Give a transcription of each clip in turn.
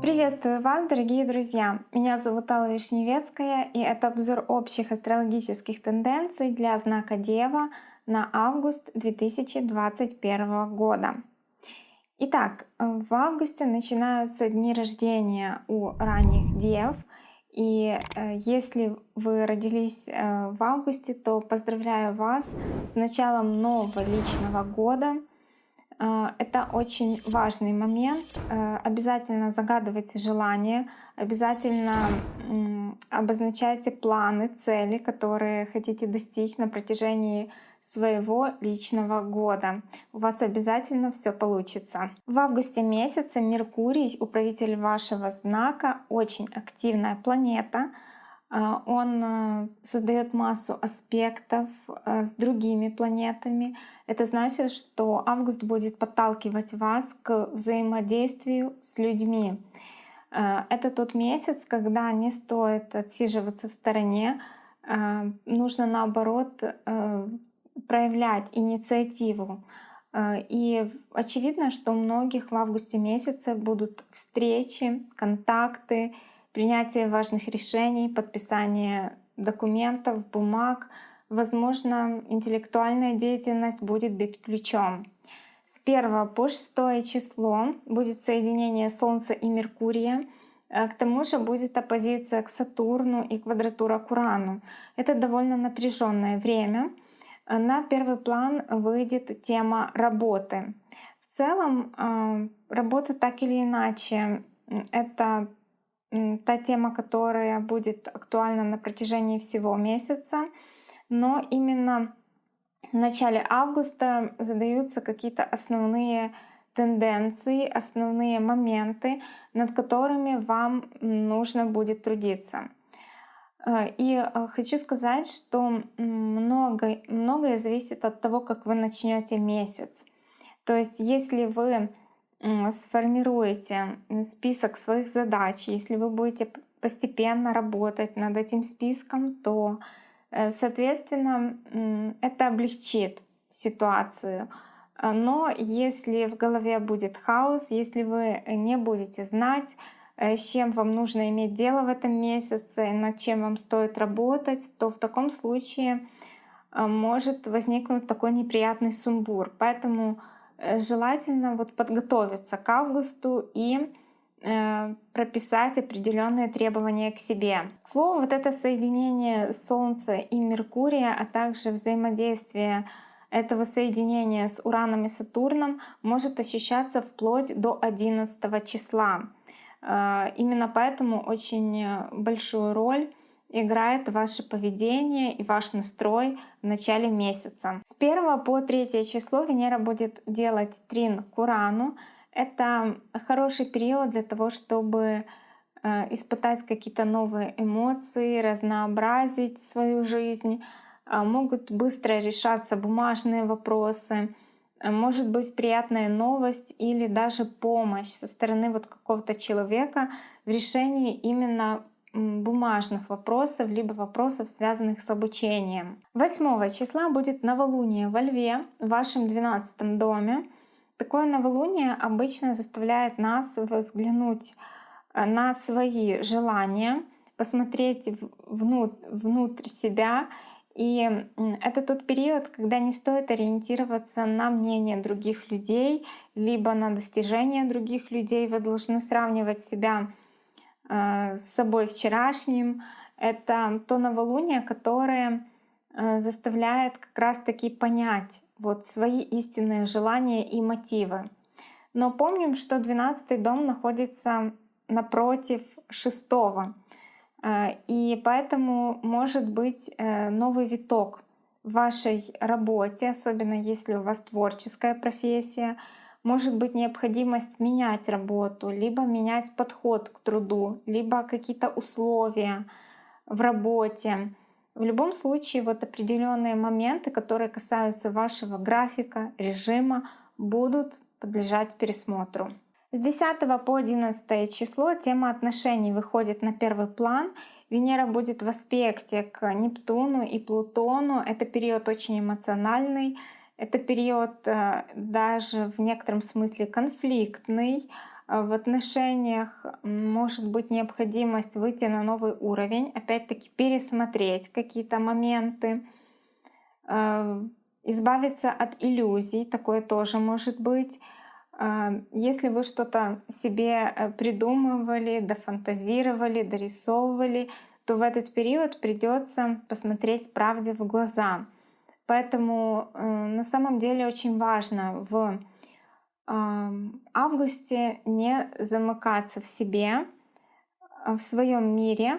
Приветствую вас, дорогие друзья! Меня зовут Алла Вишневецкая, и это обзор общих астрологических тенденций для знака Дева на август 2021 года. Итак, в августе начинаются дни рождения у ранних Дев, и э, если вы родились э, в августе, то поздравляю вас с началом нового личного года — а, это очень важный момент. Э, обязательно загадывайте желания, обязательно обозначайте планы, цели, которые хотите достичь на протяжении своего личного года. У вас обязательно все получится. В августе месяце Меркурий, управитель вашего знака, очень активная планета — а, он э, создает массу аспектов э, с другими планетами. Это значит, что август будет подталкивать вас к взаимодействию с людьми. Э, это тот месяц, когда не стоит отсиживаться в стороне, нужно наоборот проявлять инициативу. И очевидно, что у многих в августе месяце будут встречи, контакты, принятие важных решений, подписание документов, бумаг. Возможно, интеллектуальная деятельность будет быть ключом. С 1 по 6 число будет соединение Солнца и Меркурия. Э, к тому же будет оппозиция к Сатурну и квадратура к Урану. Это довольно напряженное время. Э, на первый план выйдет тема работы. В целом, э, работа так или иначе — это та тема, которая будет актуальна на протяжении всего месяца. Но именно в начале августа задаются какие-то основные тенденции, основные моменты, над которыми вам нужно будет трудиться. Э, и э, хочу сказать, что многое, многое зависит от того, как вы начнете месяц. То есть если вы сформируете список своих задач, если вы будете постепенно работать над этим списком, то, э, соответственно, это облегчит ситуацию. Но если в голове будет хаос, если вы не будете знать, с чем вам нужно иметь дело в этом месяце, над чем вам стоит работать, то в таком случае э, может возникнуть такой неприятный сумбур. Поэтому Э, желательно вот подготовиться к августу и э, прописать определенные требования к себе. К слову, вот это соединение Солнца и Меркурия, а также взаимодействие этого соединения с Ураном и Сатурном может ощущаться вплоть до 11 числа. Э, именно поэтому очень большую роль играет ваше поведение и ваш настрой в начале месяца. С 1 по 3 число Венера будет делать трин к Урану. Это хороший период для того, чтобы э, испытать какие-то новые эмоции, разнообразить свою жизнь. Э, могут быстро решаться бумажные вопросы. Может быть приятная новость или даже помощь со стороны вот какого-то человека в решении именно бумажных вопросов, либо вопросов, связанных с обучением. 8 числа будет новолуние во Льве, в вашем 12 доме. Такое новолуние обычно заставляет нас взглянуть э, на свои желания, посмотреть внутрь, внутрь себя. И это тот период, когда не стоит ориентироваться на мнение других людей, либо на достижения других людей. Вы должны сравнивать себя Э, с собой вчерашним. Это то новолуние, которое э, заставляет как раз-таки понять вот свои истинные желания и мотивы. Но помним, что 12 дом находится напротив шестого. Э, и поэтому может быть новый виток в вашей работе, особенно если у вас творческая профессия, может быть необходимость менять работу, либо менять подход к труду, либо какие-то условия в работе. В любом случае, вот определенные моменты, которые касаются вашего графика, режима, будут подлежать пересмотру. С 10 по 11 число тема отношений выходит на первый план. Венера будет в аспекте к Нептуну и Плутону. Это период очень эмоциональный, Это период э, даже в некотором смысле конфликтный. Э, в отношениях может быть необходимость выйти на новый уровень, опять-таки пересмотреть какие-то моменты, э, избавиться от иллюзий, такое тоже может быть. Если вы что-то себе придумывали, дофантазировали, дорисовывали, то в этот период придется посмотреть правде в глаза — Поэтому э, на самом деле очень важно в э, августе не замыкаться в себе, э, в своем мире.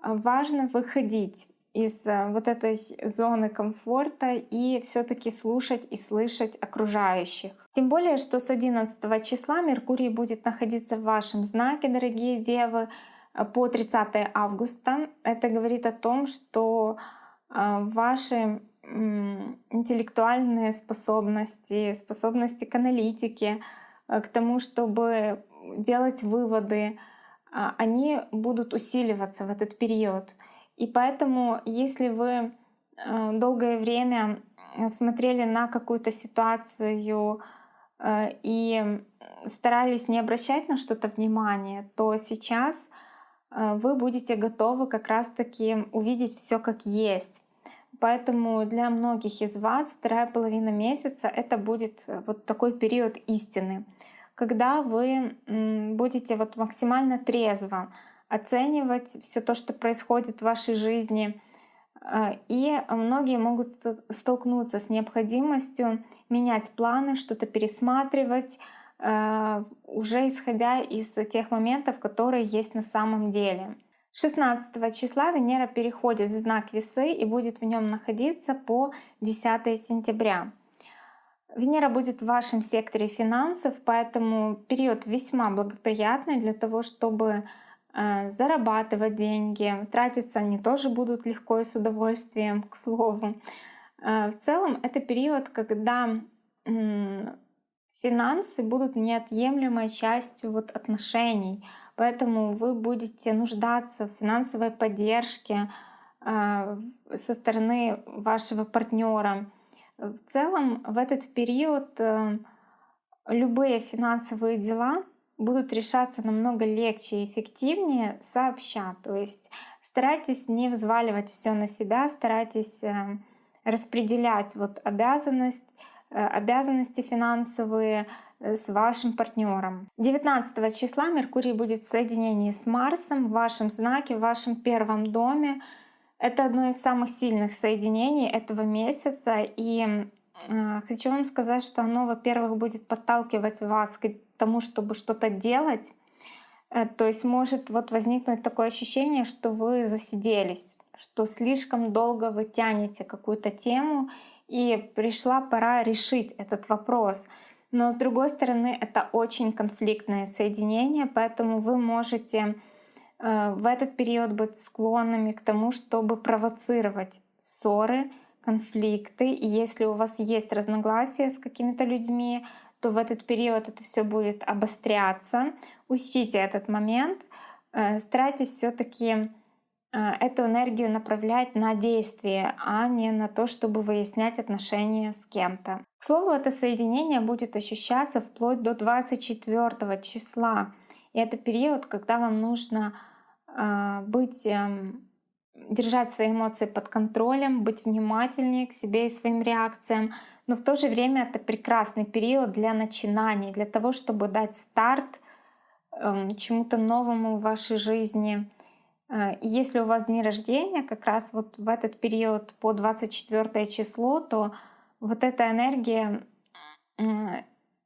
Важно выходить из э, вот этой зоны комфорта и все-таки слушать и слышать окружающих. Тем более, что с 11 числа Меркурий будет находиться в вашем знаке, дорогие девы, э, по 30 августа. Это говорит о том, что ваши интеллектуальные способности, способности к аналитике, э, к тому, чтобы делать выводы, они будут усиливаться в этот период. И поэтому, если вы э, долгое время смотрели на какую-то ситуацию э, и старались не обращать на что-то внимание, то сейчас вы будете готовы как раз-таки увидеть все как есть. Поэтому для многих из вас вторая половина месяца это будет э, вот такой период истины, когда вы будете вот максимально трезво оценивать все то, что происходит в вашей жизни. Э, и многие могут столкнуться с необходимостью менять планы, что-то пересматривать, э, уже исходя из тех моментов, которые есть на самом деле. 16 числа Венера переходит в знак Весы и будет в нем находиться по 10 сентября. Венера будет в вашем секторе финансов, поэтому период весьма благоприятный для того, чтобы зарабатывать деньги. Тратиться они тоже будут легко и с удовольствием, к слову. Э, в целом это период, когда финансы будут неотъемлемой частью вот отношений — Поэтому вы будете нуждаться в финансовой поддержке а, со стороны вашего партнера. В целом в этот период э, любые финансовые дела будут решаться намного легче и эффективнее сообща. То есть старайтесь не взваливать все на себя, старайтесь э, распределять вот обязанность, э, обязанности финансовые Э, с вашим партнером. 19 числа Меркурий будет в соединении с Марсом в вашем знаке, в вашем первом доме. Это одно из самых сильных соединений этого месяца. И э, хочу вам сказать, что оно, во-первых, будет подталкивать вас к тому, чтобы что-то делать. Э, то есть может вот возникнуть такое ощущение, что вы засиделись, что слишком долго вы тянете какую-то тему, и пришла пора решить этот вопрос — но с другой стороны, это очень конфликтное соединение, поэтому вы можете э, в этот период быть склонными к тому, чтобы провоцировать ссоры, конфликты. И если у вас есть разногласия с какими-то людьми, то в этот период это все будет обостряться. Учтите этот момент. Э, старайтесь все-таки Э, эту энергию направлять на действие, а не на то, чтобы выяснять отношения с кем-то. К слову, это соединение будет ощущаться вплоть до 24 числа. И это период, когда вам нужно э, быть, эм, держать свои эмоции под контролем, быть внимательнее к себе и своим реакциям. Но в то же время это прекрасный период для начинаний, для того, чтобы дать старт эм, чему-то новому в вашей жизни — а, и если у вас дни рождения, как раз вот в этот период по 24 число, то вот эта энергия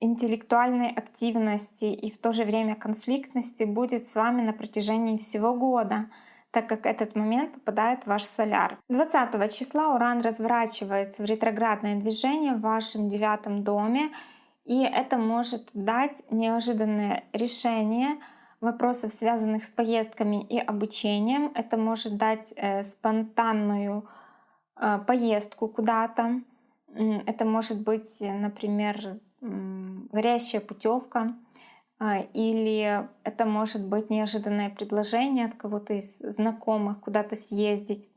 интеллектуальной активности и в то же время конфликтности будет с вами на протяжении всего года, так как этот момент попадает в ваш соляр. 20 числа Уран разворачивается в ретроградное движение в вашем девятом доме, и это может дать неожиданное решение — вопросов, связанных с поездками и обучением. Это может дать э, спонтанную э, поездку куда-то. Это может быть, например, горящая путевка, или это может быть неожиданное предложение от кого-то из знакомых куда-то съездить.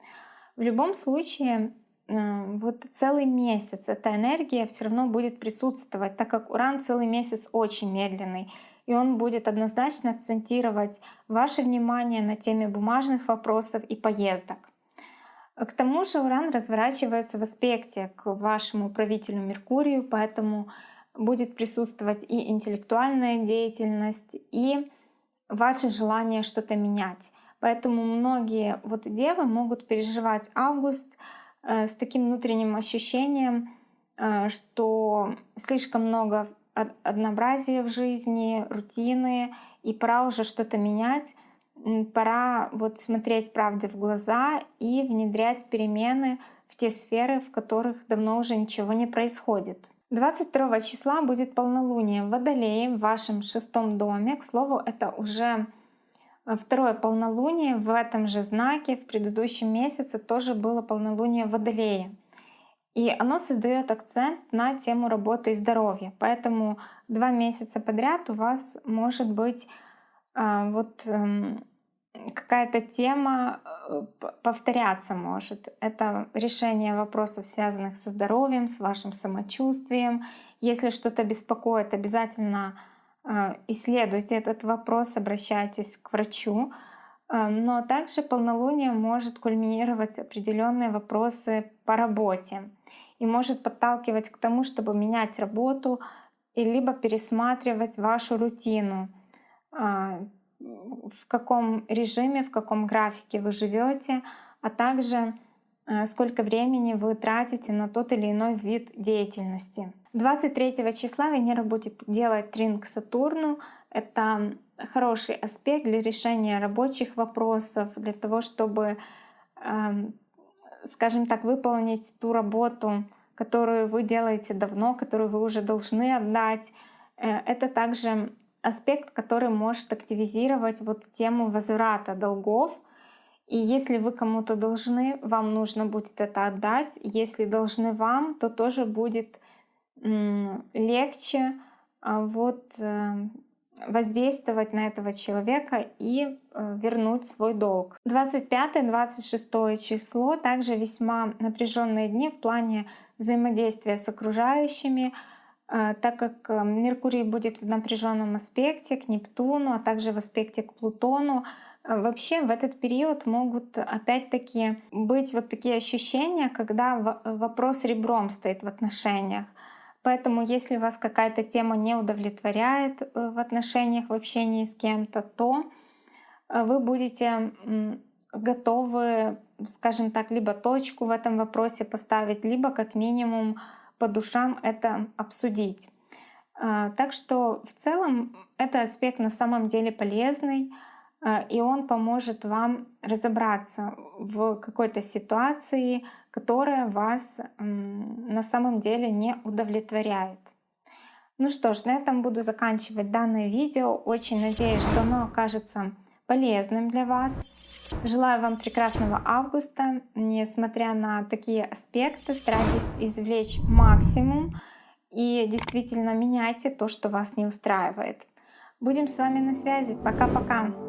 В любом случае, э, вот целый месяц эта энергия все равно будет присутствовать, так как Уран целый месяц очень медленный. И он будет однозначно акцентировать ваше внимание на теме бумажных вопросов и поездок. К тому же Уран разворачивается в аспекте к вашему правителю Меркурию, поэтому будет присутствовать и интеллектуальная деятельность, и ваше желание что-то менять. Поэтому многие вот девы могут переживать август э, с таким внутренним ощущением, э, что слишком много однообразия в жизни, рутины, и пора уже что-то менять. Пора вот смотреть правде в глаза и внедрять перемены в те сферы, в которых давно уже ничего не происходит. 22 числа будет полнолуние в Водолее в вашем шестом доме. К слову, это уже э, второе полнолуние в этом же знаке. В предыдущем месяце тоже было полнолуние в Водолее. И оно создает акцент на тему работы и здоровья. Поэтому два месяца подряд у вас может быть а, вот эм, какая-то тема э, повторяться может. Это решение вопросов, связанных со здоровьем, с вашим самочувствием. Если что-то беспокоит, обязательно э, исследуйте этот вопрос, обращайтесь к врачу. Э, но также полнолуние может кульминировать определенные вопросы по работе и может подталкивать к тому, чтобы менять работу и либо пересматривать вашу рутину в каком режиме, в каком графике вы живете, а также э, сколько времени вы тратите на тот или иной вид деятельности. 23 числа Венера будет делать трин Сатурну. Это хороший аспект для решения рабочих вопросов, для того, чтобы, эм, скажем так, выполнить ту работу, которую вы делаете давно, которую вы уже должны отдать. Э, это также аспект, который может активизировать вот тему возврата долгов. И если вы кому-то должны, вам нужно будет это отдать. Если должны вам, то тоже будет легче а, вот э, воздействовать на этого человека и э, вернуть свой долг. 25-26 число также весьма напряженные дни в плане взаимодействия с окружающими, так как э, Меркурий будет в напряженном аспекте к Нептуну, а также в аспекте к Плутону, а, вообще в этот период могут опять-таки быть вот такие ощущения, когда вопрос ребром стоит в отношениях. Поэтому если вас какая-то тема не удовлетворяет э, в отношениях, в общении с кем-то, то э, вы будете готовы, скажем так, либо точку в этом вопросе поставить, либо как минимум по душам это обсудить. А, так что в целом это аспект на самом деле полезный, а, и он поможет вам разобраться в какой-то ситуации, которая вас на самом деле не удовлетворяет. Ну что ж, на этом буду заканчивать данное видео. Очень надеюсь, что оно окажется полезным для вас. Желаю вам прекрасного августа. Несмотря на такие аспекты, старайтесь извлечь максимум и действительно меняйте то, что вас не устраивает. Будем с вами на связи. Пока-пока.